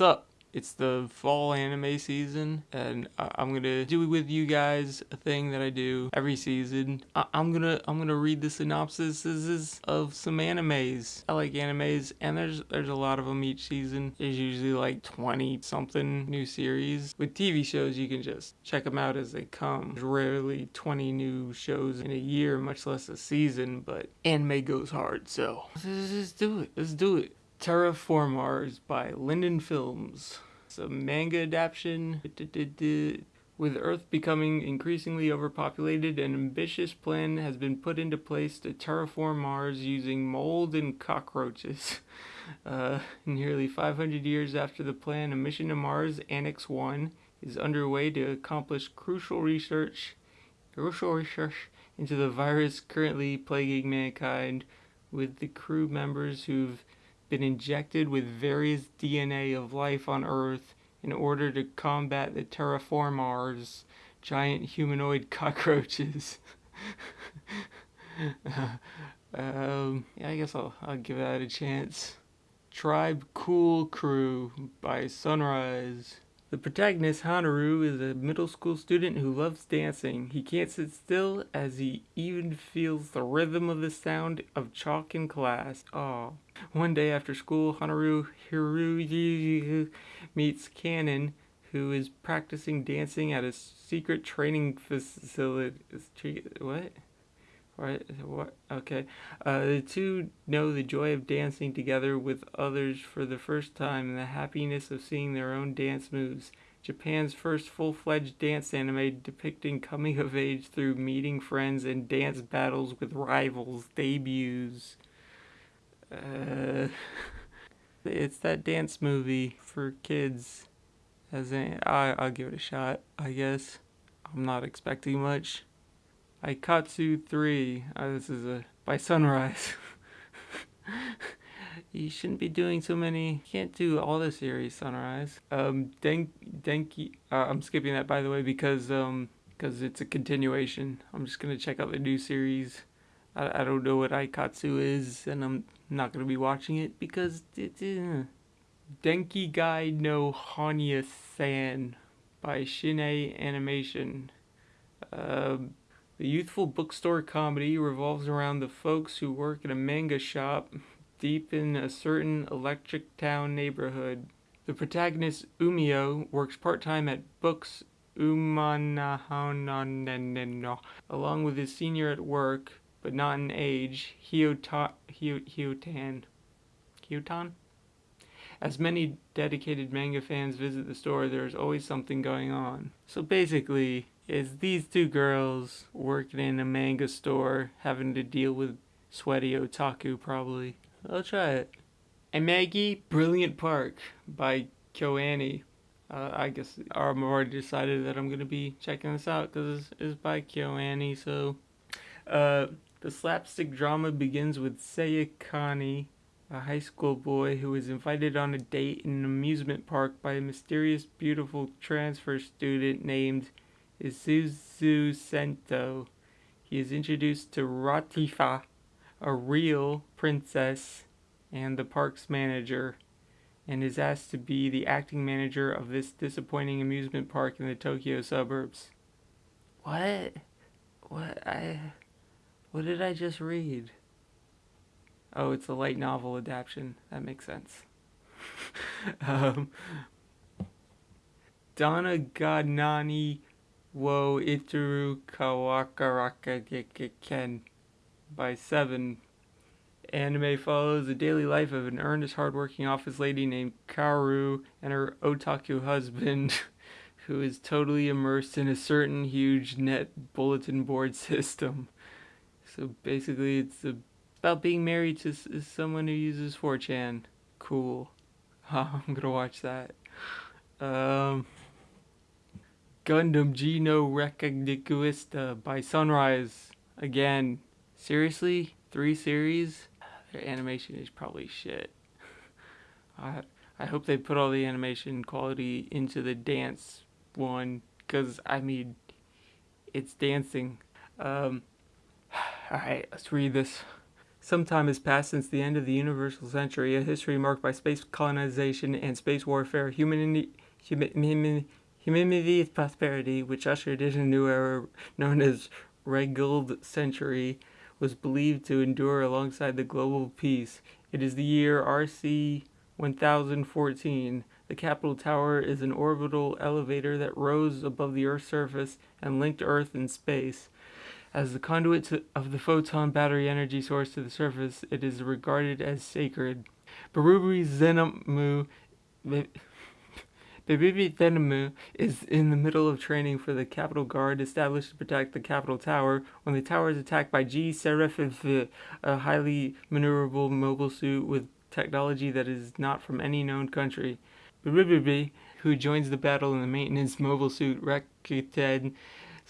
Up? It's the fall anime season, and I'm gonna do with you guys a thing that I do every season. I- I'm gonna I'm gonna read the synopsises of some animes. I like animes, and there's there's a lot of them each season. There's usually like 20 something new series. With TV shows, you can just check them out as they come. There's rarely 20 new shows in a year, much less a season. But anime goes hard, so let's just do it. Let's do it. Terraformars by Linden Films. It's a manga adaptation. With Earth becoming increasingly overpopulated, an ambitious plan has been put into place to terraform Mars using mold and cockroaches. Uh, nearly 500 years after the plan, a mission to Mars, Annex 1, is underway to accomplish crucial research, crucial research into the virus currently plaguing mankind, with the crew members who've been injected with various DNA of life on Earth in order to combat the terraformars, giant humanoid cockroaches. um, yeah, I guess I'll, I'll give that a chance. Tribe Cool Crew by Sunrise. The protagonist, Hanaru, is a middle school student who loves dancing. He can't sit still as he even feels the rhythm of the sound of chalk in class. Aw. One day after school, Hanaru Hiru meets Cannon, who is practicing dancing at a secret training facility. What? Right, what? Okay. Uh, the two know the joy of dancing together with others for the first time and the happiness of seeing their own dance moves. Japan's first full fledged dance anime depicting coming of age through meeting friends and dance battles with rivals debuts. Uh, it's that dance movie for kids. As in, I, I'll give it a shot, I guess. I'm not expecting much. Aikatsu 3. Uh, this is a by Sunrise. you shouldn't be doing so many. Can't do all the series, Sunrise. Um, Den- Denki. Uh, I'm skipping that by the way because um because it's a continuation. I'm just gonna check out the new series. I, I don't know what Aikatsu is, and I'm not gonna be watching it because it's uh, Denki Guy no Hanya San by Shin-Ei Animation. Um, the youthful bookstore comedy revolves around the folks who work in a manga shop deep in a certain electric town neighborhood. The protagonist, Umio, works part time at Books Umanahananeno, along with his senior at work, but not in age, Hyotan. Hyotan? As many dedicated manga fans visit the store, there is always something going on. So basically, is these two girls working in a manga store having to deal with sweaty otaku probably. I'll try it. Amagi, Brilliant Park by KyoAni. Uh, I guess I'm already decided that I'm going to be checking this out because it's, it's by KyoAni. So uh, the slapstick drama begins with Sayakani, a high school boy who is invited on a date in an amusement park by a mysterious, beautiful transfer student named Isuzu Sento. He is introduced to Latifa, a real princess, and the park's manager, and is asked to be the acting manager of this disappointing amusement park in the Tokyo suburbs. What? What I what did I just read? Oh, it's a light novel adaptation. That makes sense. um, Donna Gadnani Wo Itaru Kawakaraka Ken by Seven. Anime follows the daily life of an earnest, hardworking office lady named Karu and her otaku husband, who is totally immersed in a certain huge net bulletin board system. So basically, it's about being married to someone who uses 4chan. Cool. I'm gonna watch that. Um. Gundam Geno Reconquista by Sunrise. Again, seriously, three series. Their animation is probably shit. I I hope they put all the animation quality into the dance one, cause I mean, it's dancing. Um, all right, let's read this. Some time has passed since the end of the universal century, a history marked by space colonization and space warfare, humanity, human, humanity's prosperity, which ushered in a new era known as Regild Century, was believed to endure alongside the global peace. It is the year RC 1014. The Capitol Tower is an orbital elevator that rose above the Earth's surface and linked Earth and space. As the conduit of the photon battery energy source to the surface, it is regarded as sacred. Berubri Zenemu Bibibi Thenemu is in the middle of training for the Capitol Guard established to protect the Capitol Tower when the tower is attacked by G. Seraphiv, a highly maneuverable mobile suit with technology that is not from any known country. Bibibi, who joins the battle in the maintenance mobile suit Rakuten,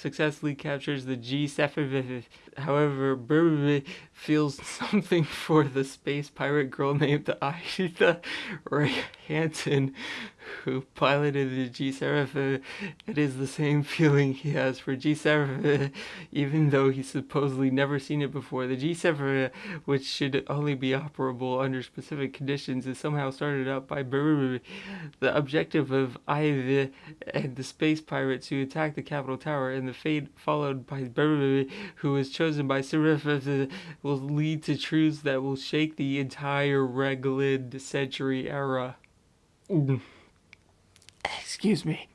successfully captures the G. Sephiroth. However, Burberry feels something for the space pirate girl named Aisha Ray Hansen, who piloted the G. Seraph. Uh, it is the same feeling he has for G. Seraph, uh, even though he's supposedly never seen it before. The G. Seraph, uh, which should only be operable under specific conditions, is somehow started up by Burberry. The objective of Ivy and the space pirates who attack the Capitol Tower and the fate followed by Burberry, who was chosen by Seraph, will lead to truths that will shake the entire Regild century era. Mm. Excuse me.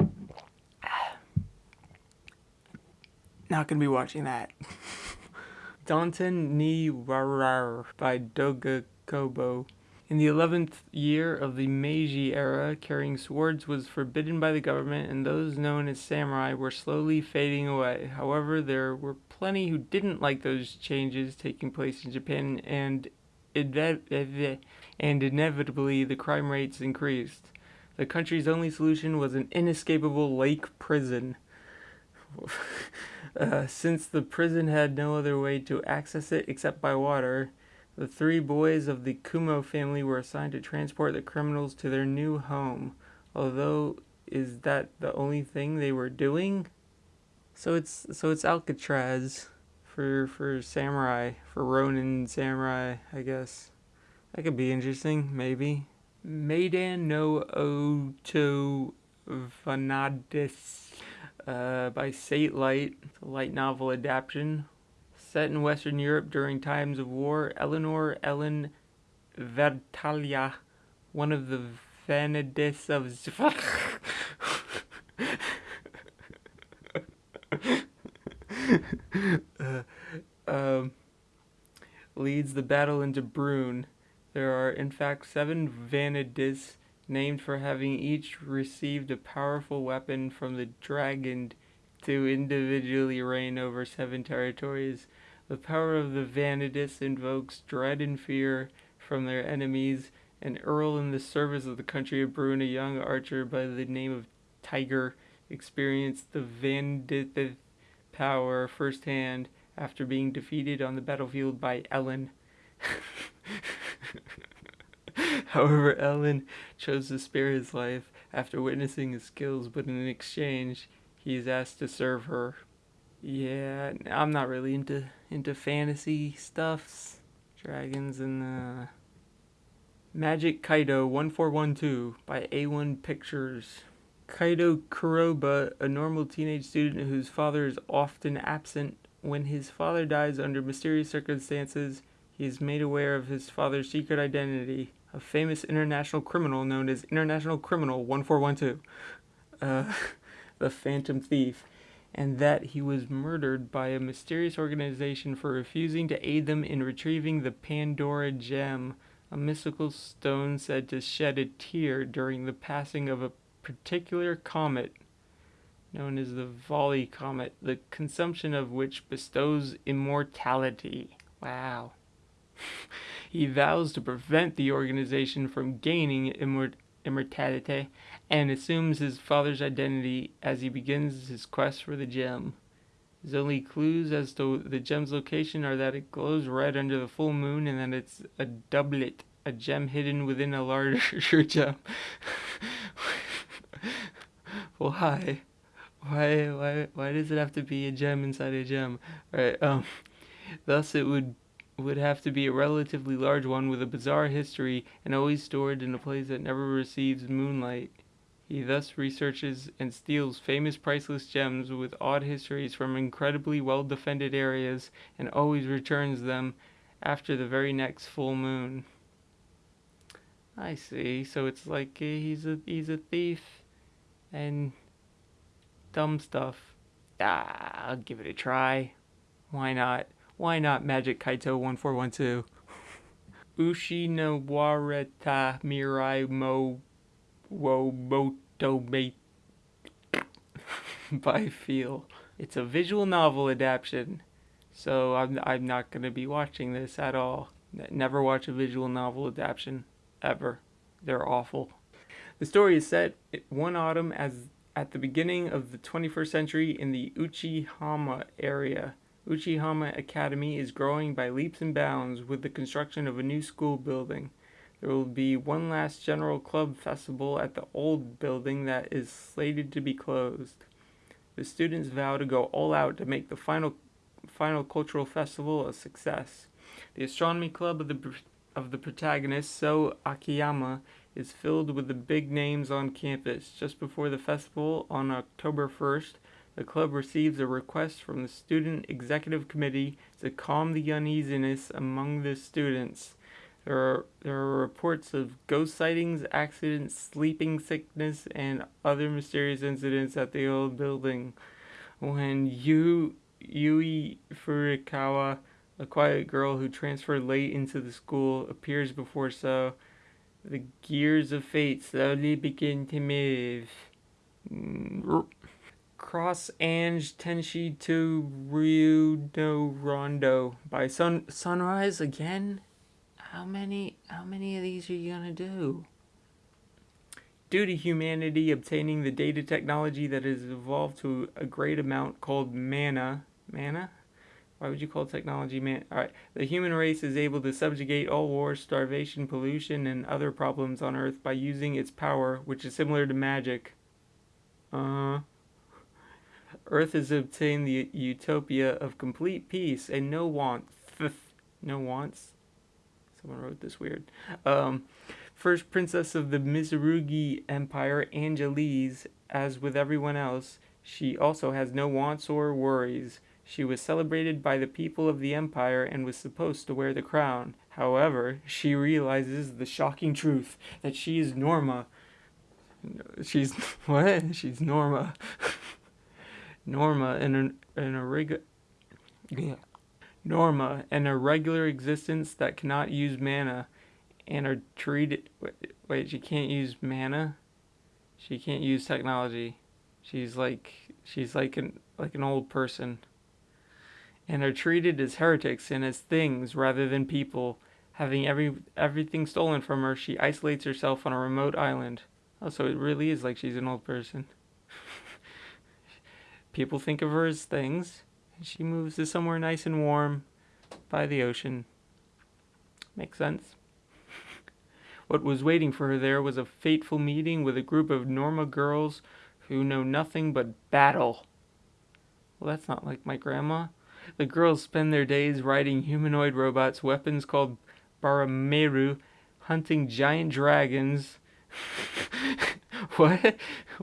Not gonna be watching that. Danten ni Warar by Doga Kobo. In the 11th year of the Meiji era, carrying swords was forbidden by the government, and those known as samurai were slowly fading away. However, there were plenty who didn't like those changes taking place in Japan, and, and inevitably the crime rates increased. The country's only solution was an inescapable lake prison. uh, since the prison had no other way to access it except by water, the three boys of the Kumo family were assigned to transport the criminals to their new home. Although, is that the only thing they were doing? So it's so it's Alcatraz for for samurai for Ronin samurai, I guess. That could be interesting, maybe. Meidan no Oto Vanadis uh, by Satelight, it's a light novel adaptation Set in Western Europe during times of war, Eleanor Ellen Vertalia, one of the Vanadis of um, leads the battle into Brune. There are, in fact, seven Vanadis named for having each received a powerful weapon from the dragon to individually reign over seven territories. The power of the Vanadis invokes dread and fear from their enemies. An earl in the service of the country of Brune, a young archer by the name of Tiger, experienced the Vanadis power firsthand after being defeated on the battlefield by Ellen. However, Ellen chose to spare his life after witnessing his skills, but in exchange, he is asked to serve her. Yeah, I'm not really into into fantasy stuffs, dragons and uh, Magic Kaito 1412 by A1 Pictures. Kaito Kuroba, a normal teenage student whose father is often absent. When his father dies under mysterious circumstances, he is made aware of his father's secret identity, a famous international criminal known as International Criminal 1412, uh, the Phantom Thief and that he was murdered by a mysterious organization for refusing to aid them in retrieving the Pandora gem, a mystical stone said to shed a tear during the passing of a particular comet known as the Volley comet, the consumption of which bestows immortality. Wow. he vows to prevent the organization from gaining immortality immortality and assumes his father's identity as he begins his quest for the gem. His only clues as to the gem's location are that it glows red under the full moon and that it's a doublet, a gem hidden within a larger gem. Why? Why, why, why does it have to be a gem inside a gem? Right. Um. Thus, it would would have to be a relatively large one with a bizarre history and always stored in a place that never receives moonlight. He thus researches and steals famous priceless gems with odd histories from incredibly well defended areas and always returns them after the very next full moon. I see. So it's like uh, he's a he's a thief and dumb stuff. Ah, I'll give it a try. Why not? Why not Magic Kaito 1412? Ushi no wareta mirai mo wo moto by feel. It's a visual novel adaptation, so I'm I'm not gonna be watching this at all. Never watch a visual novel adaptation ever. They're awful. The story is set one autumn as at the beginning of the 21st century in the Uchihama area. Uchihama Academy is growing by leaps and bounds with the construction of a new school building. There will be one last general club festival at the old building that is slated to be closed. The students vow to go all out to make the final final cultural festival a success. The astronomy club of the of the protagonist, So Akiyama, is filled with the big names on campus. Just before the festival on October 1st, the club receives a request from the Student Executive Committee to calm the uneasiness among the students. There are, there are reports of ghost sightings, accidents, sleeping sickness, and other mysterious incidents at the old building. When Yu, Yui Furukawa, a quiet girl who transferred late into the school, appears before So, the gears of fate slowly begin to move. Mm, Cross Ange Tenshi to Ryu no Rondo by Sun Sunrise again? How many how many of these are you gonna do? Due to humanity obtaining the data technology that has evolved to a great amount called mana mana? Why would you call technology man? Alright. The human race is able to subjugate all wars, starvation, pollution, and other problems on Earth by using its power, which is similar to magic. Uh Earth has obtained the utopia of complete peace and no wants. no wants? Someone wrote this weird. Um, first princess of the Misurugi Empire, Angelise, as with everyone else, she also has no wants or worries. She was celebrated by the people of the empire and was supposed to wear the crown. However, she realizes the shocking truth that she is Norma. She's what? She's Norma. Norma in a, in a rig, yeah. Norma an irregular existence that cannot use mana and are treated wait, wait, she can't use mana? She can't use technology. She's like she's like an like an old person. And are treated as heretics and as things rather than people. Having every everything stolen from her, she isolates herself on a remote island. Oh, so it really is like she's an old person. People think of her as things. And she moves to somewhere nice and warm by the ocean. Makes sense. what was waiting for her there was a fateful meeting with a group of Norma girls who know nothing but battle. Well, that's not like my grandma. The girls spend their days riding humanoid robots, weapons called Barameru, hunting giant dragons. what?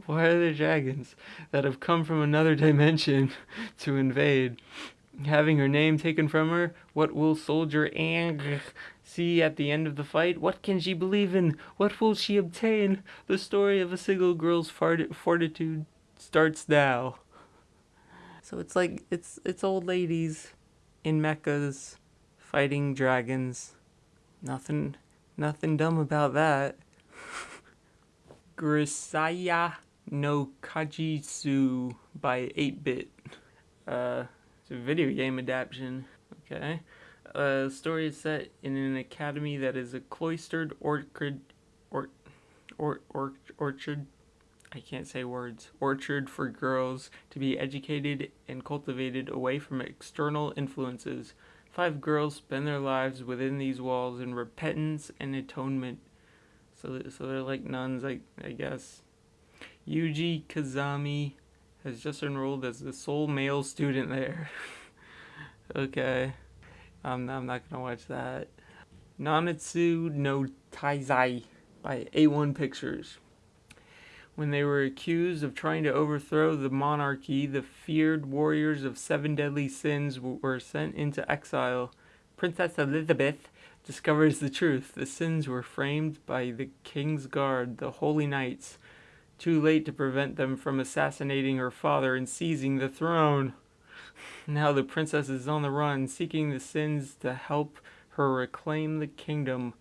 Why are there dragons that have come from another dimension to invade? Having her name taken from her, what will Soldier Ang see at the end of the fight? What can she believe in? What will she obtain? The story of a single girl's fortitude starts now. So it's like it's it's old ladies in mechas fighting dragons. Nothing nothing dumb about that. Grisaia no Kajitsu by 8-Bit. Uh, it's a video game adaptation. Okay. Uh, the story is set in an academy that is a cloistered orchard, or, or, or, orchard. I can't say words. Orchard for girls to be educated and cultivated away from external influences. Five girls spend their lives within these walls in repentance and atonement so, so they're like nuns, I, I guess. Yuji Kazami has just enrolled as the sole male student there. okay. Um, I'm, I'm not gonna watch that. Nanatsu no Taizai by A1 Pictures. When they were accused of trying to overthrow the monarchy, the feared warriors of seven deadly sins were sent into exile. Princess Elizabeth discovers the truth. The sins were framed by the king's guard, the holy knights, too late to prevent them from assassinating her father and seizing the throne. Now the princess is on the run, seeking the sins to help her reclaim the kingdom.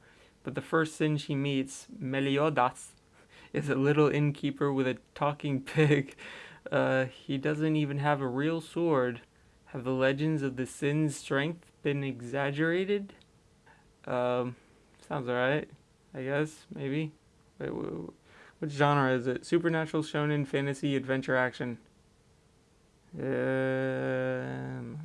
But the first sin she meets, Meliodas, is a little innkeeper with a talking pig. Uh, he doesn't even have a real sword. Have the legends of the sin's strength been exaggerated? Um, sounds alright, I guess, maybe. Wait, what genre is it? Supernatural, shonen, fantasy, adventure, action. Um,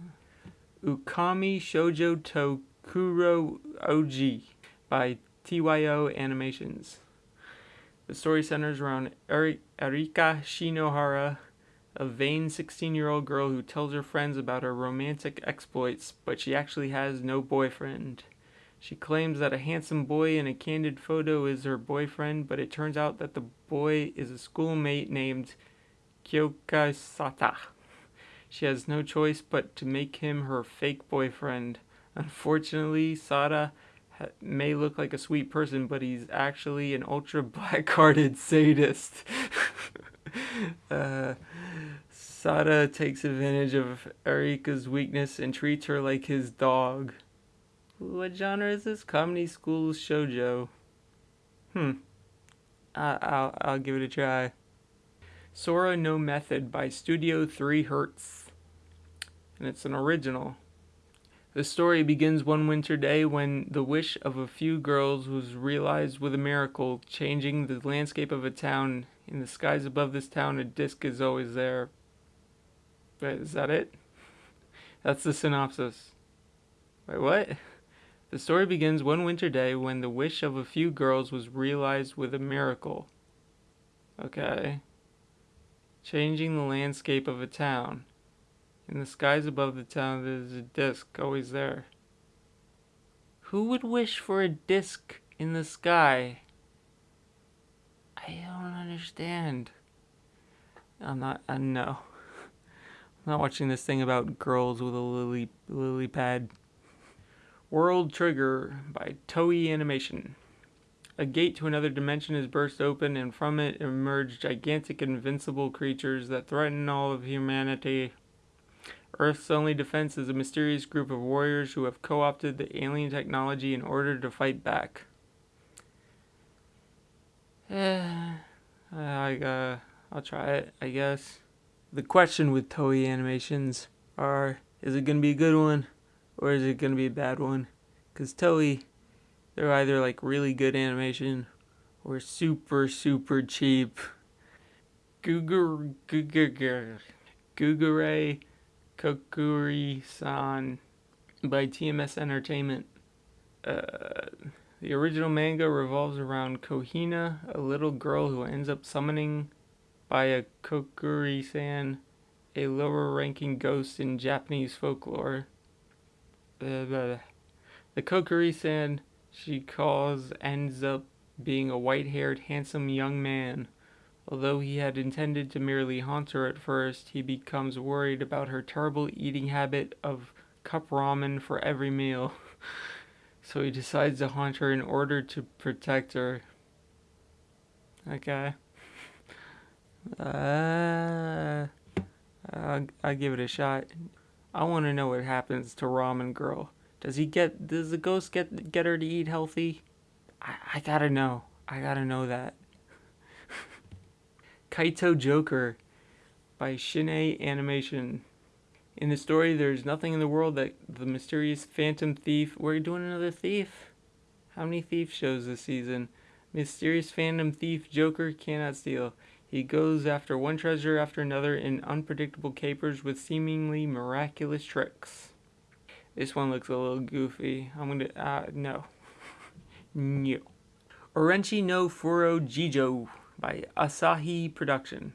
Ookami Shoujo Tokuro Oji by TYO Animations. The story centers around Erika Shinohara, a vain 16 year old girl who tells her friends about her romantic exploits, but she actually has no boyfriend. She claims that a handsome boy in a candid photo is her boyfriend, but it turns out that the boy is a schoolmate named Kyoka Sata. She has no choice but to make him her fake boyfriend. Unfortunately, Sata may look like a sweet person, but he's actually an ultra black-hearted sadist. uh, Sata takes advantage of Erika's weakness and treats her like his dog. What genre is this? Comedy School Shoujo. Hmm. I, I'll, I'll give it a try. Sora No Method by Studio 3 Hertz. And it's an original. The story begins one winter day when the wish of a few girls was realized with a miracle, changing the landscape of a town. In the skies above this town, a disc is always there. Wait, is that it? That's the synopsis. Wait, what? The story begins one winter day when the wish of a few girls was realized with a miracle. Okay. Changing the landscape of a town. In the skies above the town, there's a disc always there. Who would wish for a disc in the sky? I don't understand. I'm not, I know. I'm not watching this thing about girls with a lily, lily pad. World Trigger by Toei Animation. A gate to another dimension is burst open, and from it emerge gigantic, invincible creatures that threaten all of humanity. Earth's only defense is a mysterious group of warriors who have co opted the alien technology in order to fight back. I, uh, I'll try it, I guess. The question with Toei animations are is it going to be a good one? or is it going to be a bad one? Because Toei, they're either like really good animation or super, super cheap. Gugur, Gugur, Gugure Kokkuri-san by TMS Entertainment. Uh, the original manga revolves around Kohina, a little girl who ends up summoning by a Kokkuri-san, a lower-ranking ghost in Japanese folklore the, the Kokkuri-san she calls ends up being a white-haired, handsome young man. Although he had intended to merely haunt her at first, he becomes worried about her terrible eating habit of cup ramen for every meal. so he decides to haunt her in order to protect her. Okay. Uh, I'll, I'll give it a shot. I want to know what happens to Ramen Girl. Does he get? Does the ghost get get her to eat healthy? I, I gotta know. I gotta know that. Kaito Joker by Shin-ei Animation. In the story, there's nothing in the world that the mysterious phantom thief. We're doing another thief. How many thief shows this season? Mysterious phantom thief Joker cannot steal. He goes after one treasure after another in unpredictable capers with seemingly miraculous tricks. This one looks a little goofy. I'm gonna, uh, no. no. Orenchi no Furo Jijo by Asahi Production.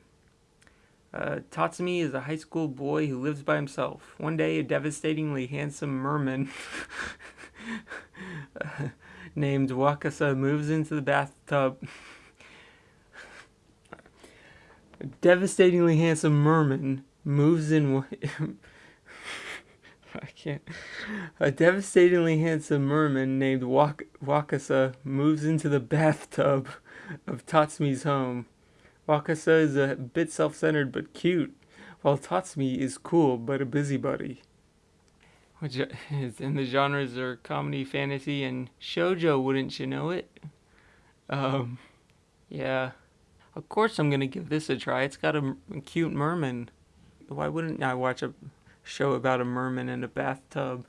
Uh, Tatsumi is a high school boy who lives by himself. One day, a devastatingly handsome merman named Wakasa moves into the bathtub. a devastatingly handsome merman moves in. I can't. A devastatingly handsome merman named Wak- Wakasa moves into the bathtub of Tatsumi's home. Wakasa is a bit self centered but cute, while Tatsumi is cool but a busybody. Which is in the genres are comedy, fantasy, and shojo, wouldn't you know it? Um, yeah. Of course, I'm gonna give this a try. It's got a, a cute merman. Why wouldn't I watch a show about a merman in a bathtub?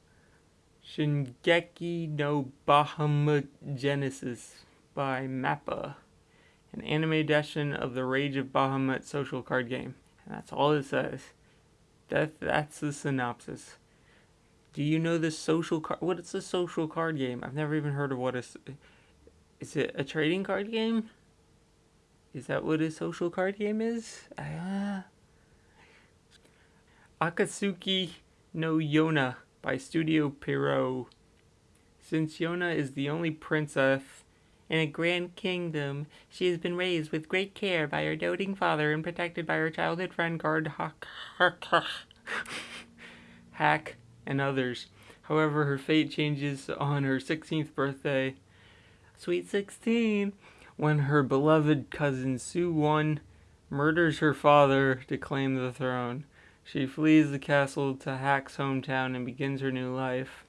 Shingeki no Bahamut Genesis by Mappa an anime edition of the Rage of Bahamut social card game. And that's all it says. That that's the synopsis. Do you know this social card? What is a social card game? I've never even heard of what is. Is it a trading card game? Is that what a social card game is? Uh, Akatsuki no Yona by Studio Pierrot. Since Yona is the only princess in a grand kingdom, she has been raised with great care by her doting father and protected by her childhood friend guard Hak, Hak and others. However, her fate changes on her 16th birthday, sweet 16, when her beloved cousin Su Won murders her father to claim the throne. She flees the castle to Hak's hometown and begins her new life.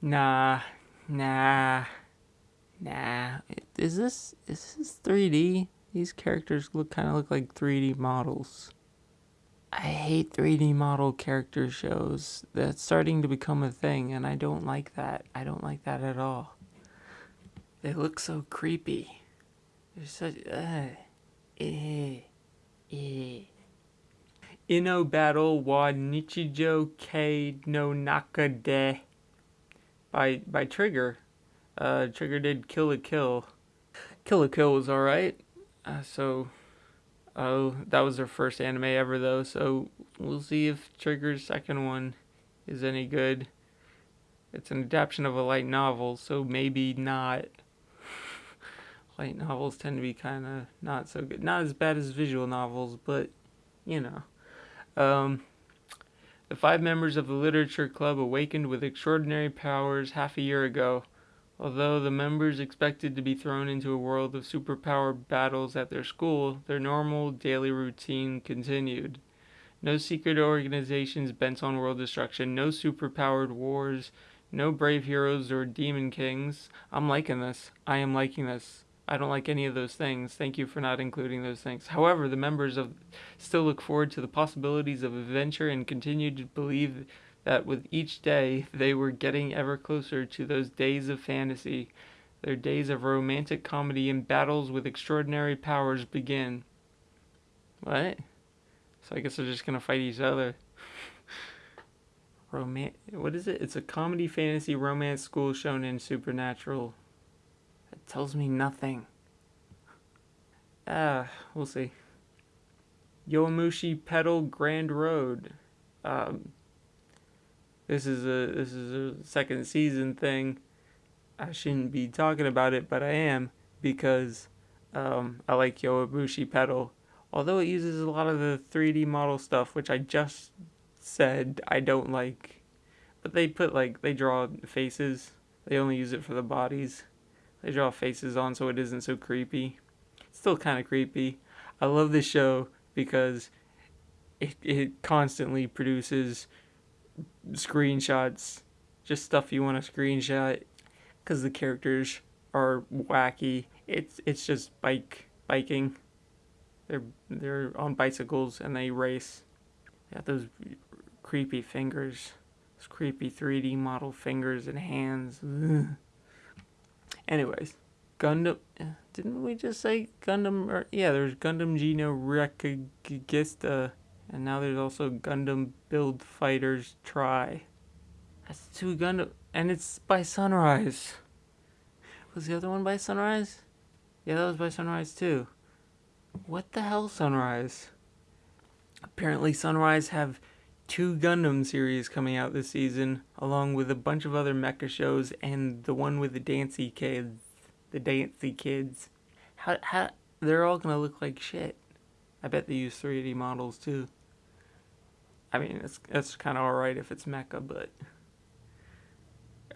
Nah, nah. Nah, is this is this 3D? These characters look kind of look like 3D models. I hate 3D model character shows. That's starting to become a thing, and I don't like that. I don't like that at all. They look so creepy. They're such. Uh, eh, eh. Inno Battle wa Nichijo Kei no Nakade by by Trigger. Uh, Trigger did Kill la Kill. Kill la Kill was alright. Uh, so, oh, that was their first anime ever though. So we'll see if Trigger's second one is any good. It's an adaptation of a light novel, so maybe not. light novels tend to be kind of not so good. Not as bad as visual novels, but you know. Um, the five members of the literature club awakened with extraordinary powers half a year ago. Although the members expected to be thrown into a world of superpower battles at their school, their normal daily routine continued. No secret organizations bent on world destruction, no superpowered wars, no brave heroes or demon kings. I'm liking this. I am liking this. I don't like any of those things. Thank you for not including those things. However, the members of still look forward to the possibilities of adventure and continue to believe that with each day they were getting ever closer to those days of fantasy. Their days of romantic comedy and battles with extraordinary powers begin. What? So I guess they're just gonna fight each other. Roman what is it? It's a comedy fantasy romance school shown in supernatural. That tells me nothing. Ah, we'll see. Yowamushi Pedal Grand Road. Um, this is a this is a second season thing. I shouldn't be talking about it, but I am because um, I like Yowamushi Pedal. Although it uses a lot of the 3D model stuff, which I just said I don't like. But they put like they draw faces. They only use it for the bodies. They draw faces on so it isn't so creepy. It's still kind of creepy. I love this show because it it constantly produces screenshots, just stuff you want to screenshot, because the characters are wacky. It's it's just bike biking. They're they're on bicycles and they race. They got those creepy fingers, those creepy 3D model fingers and hands. Ugh. Anyways, Gundam. Eh, didn't we just say Gundam? Or, yeah, there's Gundam G no Reconguista. And now there's also Gundam Build Fighters Try. That's two Gundam, and it's by Sunrise. Was the other one by Sunrise? Yeah, that was by Sunrise too. What the hell, Sunrise? Apparently, Sunrise have two Gundam series coming out this season, along with a bunch of other mecha shows and the one with the Dancy kids. The Dancy kids. How, how, they're all gonna look like shit. I bet they use 3D models too. I mean, it's, it's kind of alright if it's mecha, but.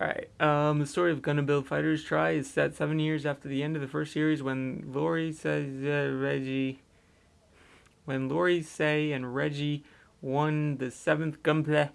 Alright, um, the story of Gundam Build Fighters Try is set seven years after the end of the first series when Lori says uh, Reggie. When Lori Say and Reggie won the seventh Gunpla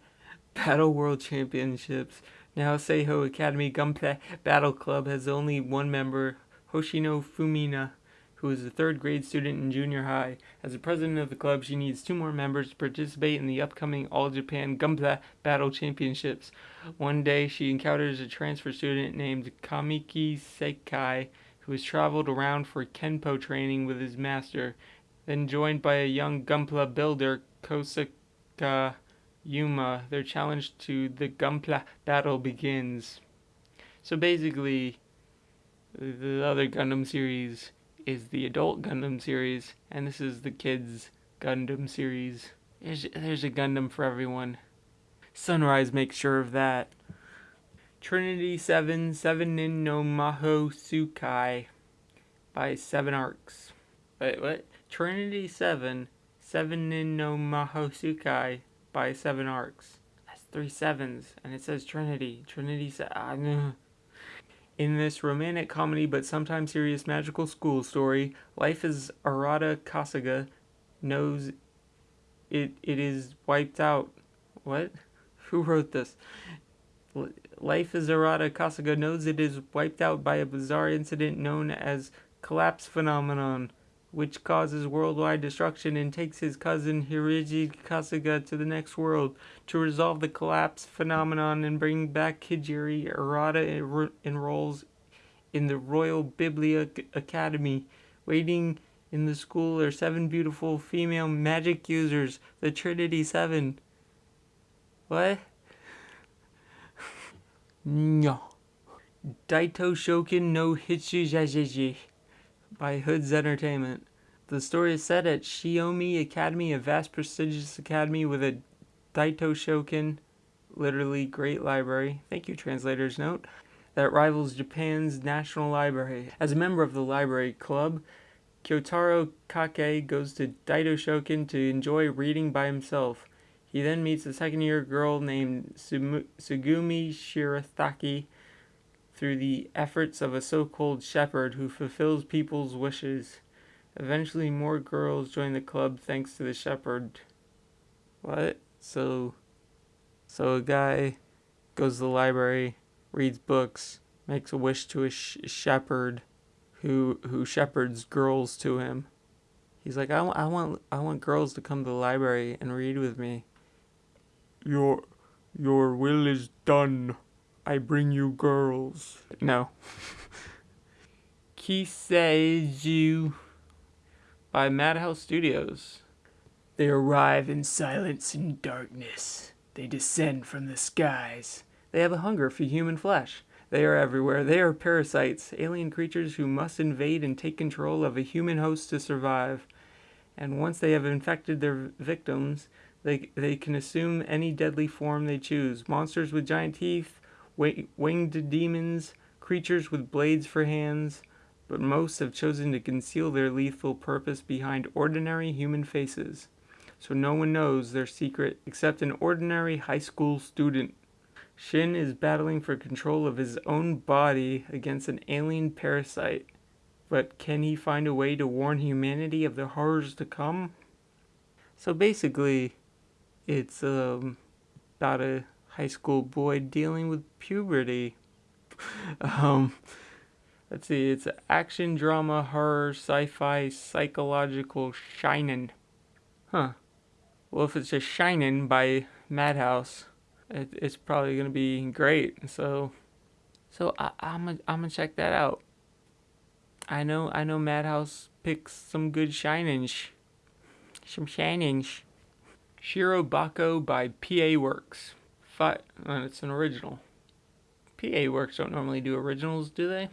Battle World Championships. Now Seiho Academy Gunpla Battle Club has only one member, Hoshino Fumina, who is a third grade student in junior high. As the president of the club, she needs two more members to participate in the upcoming All Japan Gunpla Battle Championships. One day, she encounters a transfer student named Kamiki Sekai, who has traveled around for Kenpo training with his master. Then, joined by a young Gunpla builder, Kosaka Yuma, their challenge to the Gunpla battle begins. So basically, the other Gundam series is the adult Gundam series, and this is the kids Gundam series. There's, there's a Gundam for everyone. Sunrise makes sure of that. Trinity 7, 7 Nin no Maho Tsukai by Seven Arcs. Wait, what? Trinity 7, 7 Nin no Maho Tsukai by Seven Arcs. That's three sevens, and it says Trinity. Trinity 7. In this romantic comedy but sometimes serious magical school story, life as Arata Kasuga knows it it is wiped out. What? Who wrote this? Life as Arata Kasuga knows it is wiped out by a bizarre incident known as collapse phenomenon, which causes worldwide destruction and takes his cousin Hiriji Kasuga to the next world. To resolve the collapse phenomenon and bring back Kijiri, Arata enrolls in the Royal Biblia Academy. Waiting in the school are seven beautiful female magic users, the Trinity Seven. What? no. Daito Shokin no Hitsujajeji by Hoods Entertainment. The story is set at Shiomi Academy, a vast prestigious academy with a Daito Shokin, literally great library. Thank you, translator's note. That rivals Japan's National Library. As a member of the library club, Kyotaro Kake goes to Daito Shokin to enjoy reading by himself. He then meets a second year girl named Sugumi Shirataki through the efforts of a so called shepherd who fulfills people's wishes. Eventually, more girls join the club thanks to the shepherd. What? So, so a guy goes to the library, reads books, makes a wish to a sh- shepherd, who who shepherds girls to him. He's like, I, I want I want girls to come to the library and read with me. Your, your will is done. I bring you girls. No. Kiseiju by Madhouse Studios. They arrive in silence and darkness. They descend from the skies. They have a hunger for human flesh. They are everywhere. They are parasites, alien creatures who must invade and take control of a human host to survive. And once they have infected their victims, they, they can assume any deadly form they choose monsters with giant teeth, winged demons, creatures with blades for hands, but most have chosen to conceal their lethal purpose behind ordinary human faces, so no one knows their secret except an ordinary high school student. Shin is battling for control of his own body against an alien parasite, but can he find a way to warn humanity of the horrors to come? So basically, it's um, about a high school boy dealing with puberty. um, let's see, it's action, drama, horror, sci-fi, psychological, shinin'. Huh. Well, if it's just shinin' by Madhouse, it, it's probably gonna be great. So, so I, I'm gonna I'm gonna check that out. I know I know Madhouse picks some good shinings, some shinings. Shirobako by PA Works. Fi- uh, it's an original. PA Works don't normally do originals, do they?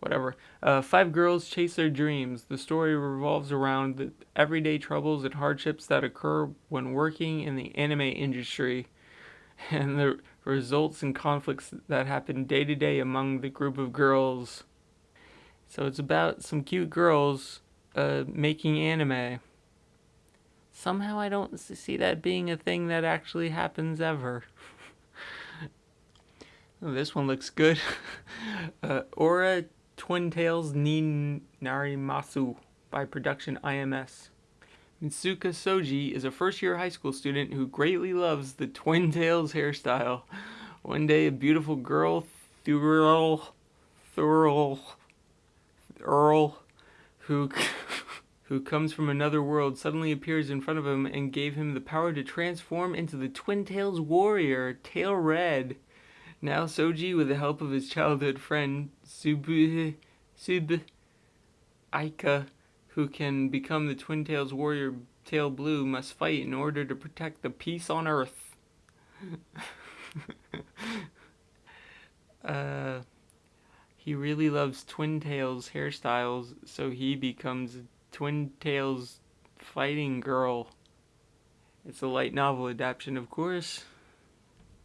whatever. Uh, five girls chase their dreams. The story revolves around the everyday troubles and hardships that occur when working in the anime industry, and the results and conflicts that happen day to day among the group of girls. So it's about some cute girls uh, making anime. Somehow I don't see that being a thing that actually happens ever. oh, this one looks good. uh, Ore Twin Tails ni Narimasu by Production IMS. Mitsuka Soji is a first year high school student who greatly loves the Twin Tails hairstyle. One day, a beautiful girl, Thurl, Thurl, Earl, who who comes from another world, suddenly appears in front of him and gave him the power to transform into the Twin Tails warrior, Tail Red. Now Soji, with the help of his childhood friend Subu, Sub Aika, who can become the Twin Tails warrior Tail Blue, must fight in order to protect the peace on Earth. uh, he really loves Twin Tails hairstyles, so he becomes Twin Tails Fighting Girl. It's a light novel adaptation, of course.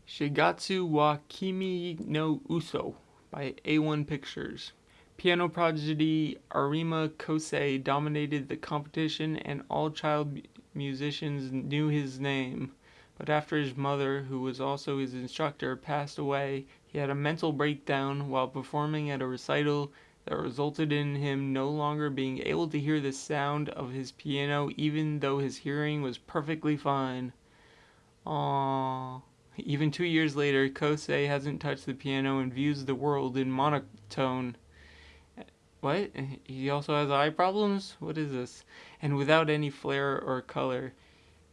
Shigatsu wa Kimi no Uso by A1 Pictures. Piano prodigy Arima Kosei dominated the competition and all child musicians knew his name. But after his mother, who was also his instructor, passed away, he had a mental breakdown while performing at a recital that resulted in him no longer being able to hear the sound of his piano even though his hearing was perfectly fine. Aww. Even two years later, Kosei hasn't touched the piano and views the world in monotone. What? He also has eye problems? What is this? And without any flair or color.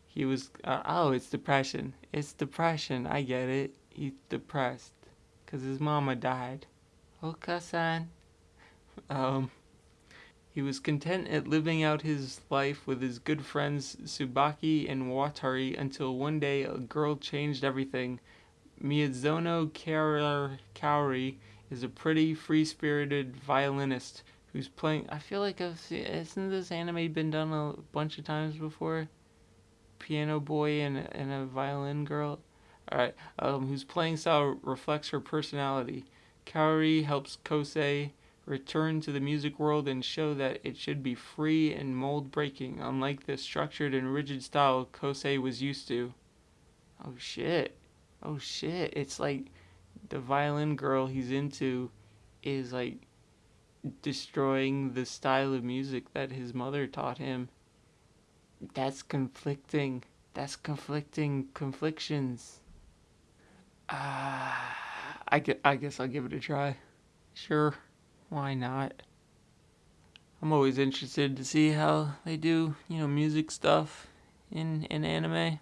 He was. Uh, oh, it's depression. It's depression. I get it. He's depressed. Because his mama died. Okasan. Um, he was content at living out his life with his good friends Tsubaki and Watari until one day a girl changed everything. Miyazono Kaori is a pretty, free-spirited violinist who's playing. I feel like I've seen. Isn't this anime been done a bunch of times before? Piano boy and and a violin girl. All right. Um, whose playing style reflects her personality. Kaori helps Kosei return to the music world and show that it should be free and mold breaking, unlike the structured and rigid style Kosei was used to. Oh shit. Oh shit. It's like the violin girl he's into is like destroying the style of music that his mother taught him. That's conflicting. That's conflicting conflictions. Ah, uh, I, I guess I'll give it a try. Sure. Why not? I'm always interested to see how they do, you know, music stuff in, in anime.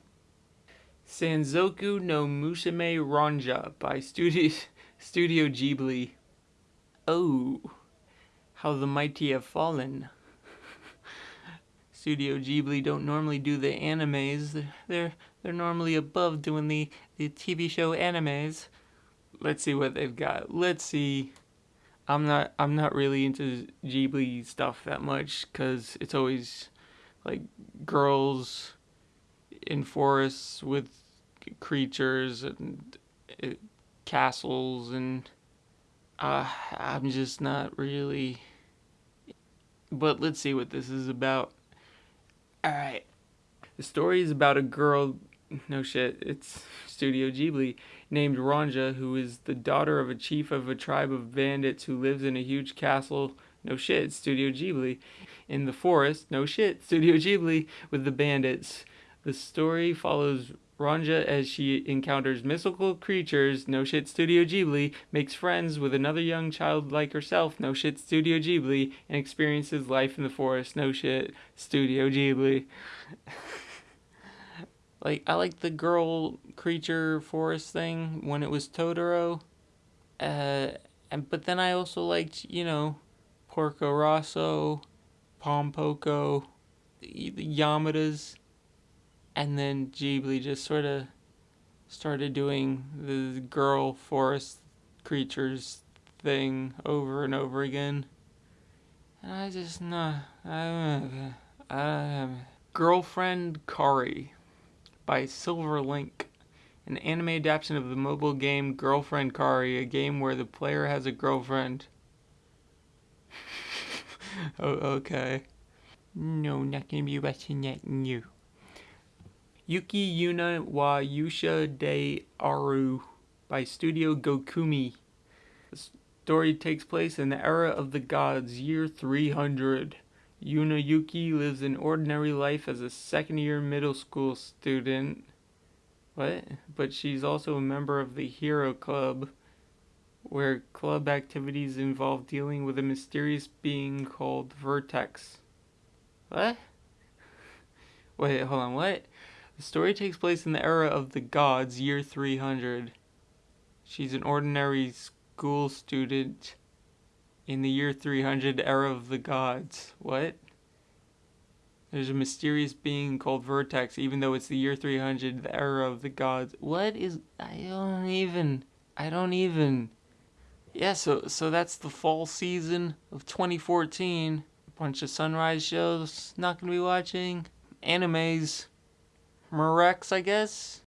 Sanzoku no Musume Ranja by Studio, Studio Ghibli. Oh, how the mighty have fallen. Studio Ghibli don't normally do the animes. They're they're normally above doing the, the TV show animes. Let's see what they've got. Let's see I'm not I'm not really into Ghibli stuff that much because it's always like girls in forests with creatures and uh, castles and uh, I'm just not really. But let's see what this is about. All right, the story is about a girl. No shit, it's Studio Ghibli named Ranja, who is the daughter of a chief of a tribe of bandits who lives in a huge castle. No shit, Studio Ghibli. In the forest, no shit, Studio Ghibli with the bandits. The story follows Ranja as she encounters mystical creatures, no shit Studio Ghibli, makes friends with another young child like herself, no shit Studio Ghibli, and experiences life in the forest, no shit Studio Ghibli. Like I like the girl creature forest thing when it was Totoro. Uh, and but then I also liked you know, Porco Rosso, Pom Poko, the, Yamadas, and then Ghibli just sort of started doing the girl forest creatures thing over and over again. And I just know. I, I, Girlfriend Kari by Silverlink, an anime adaptation of the mobile game Girlfriend Kari, a game where the player has a girlfriend. oh, okay. No, not gonna be watching that new. Yuki Yuna wa Yusha de Aru by Studio Gokumi. The story takes place in the era of the gods, year 300. Yuna Yuki lives an ordinary life as a second year middle school student. What? But she's also a member of the Hero Club, where club activities involve dealing with a mysterious being called Vertex. What? Wait, hold on, what? The story takes place in the era of the gods, year 300. She's an ordinary school student in the year 300 era of the gods. What? There's a mysterious being called Vertex, even though it's the year 300, the era of the gods. What is. I don't even. I don't even. Yeah, so so that's the fall season of 2014. A bunch of sunrise shows. Not gonna be watching. Animes. Mirex, I guess.